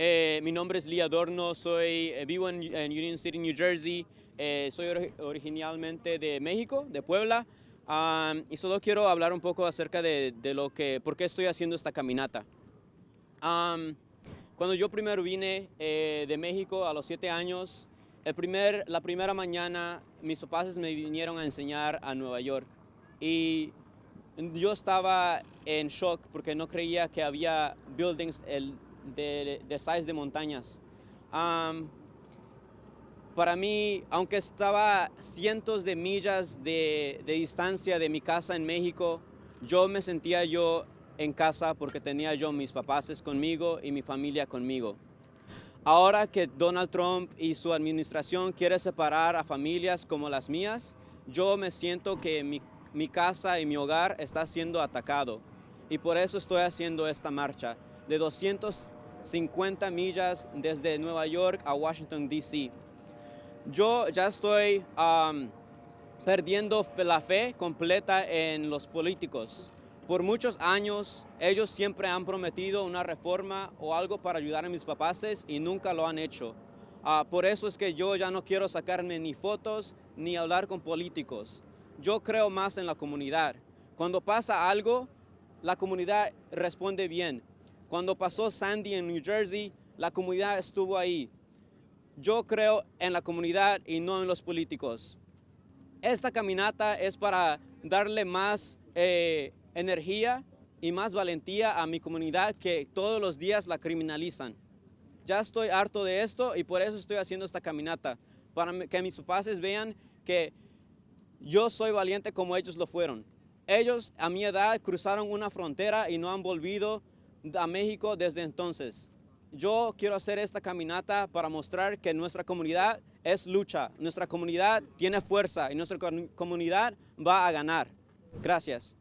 Eh, mi nombre es Lee Adorno, soy, eh, vivo en, en, Union City, New Jersey. Eh, soy or originalmente de México, de Puebla. Um, y solo quiero hablar un poco acerca de, de, lo que, por qué estoy haciendo esta caminata. Um, cuando yo primero vine eh, de México a los siete años, el primer, la primera mañana mis papás me vinieron a enseñar a Nueva York. Y yo estaba en shock porque no creía que había buildings el, de, de size de montañas. Para mí, aunque estaba cientos de millas de, de, distancia de mi casa en México, yo me sentía yo en casa porque tenía yo mis papás conmigo y mi familia conmigo. Ahora que Donald Trump y su administración quiere separar a familias como las mías, yo me siento que mi, mi casa y mi hogar está siendo atacado. Y por eso estoy haciendo esta marcha de 250 millas desde Nueva York a Washington, D.C yo ya estoy perdiendo la fe completa en los políticos. Por muchos años, ellos siempre han prometido una reforma o algo para ayudar a mis papás y nunca lo han hecho. Uh, por eso es que yo ya no quiero sacarme ni fotos ni hablar con políticos. Yo creo más en la comunidad. Cuando pasa algo, la comunidad responde bien. Cuando pasó Sandy en New Jersey, la comunidad estuvo ahí. Yo creo en la comunidad y no en los políticos. Esta caminata es para darle más eh, energía y más valentía a mi comunidad que todos los días la criminalizan. Ya estoy harto de esto y por eso estoy haciendo esta caminata, para que mis papás vean que yo soy valiente como ellos lo fueron. Ellos a mi edad cruzaron una frontera y no han volvido a México desde entonces. Yo quiero hacer esta caminata para mostrar que nuestra comunidad es lucha, nuestra comunidad tiene fuerza y nuestra comunidad va a ganar. Gracias.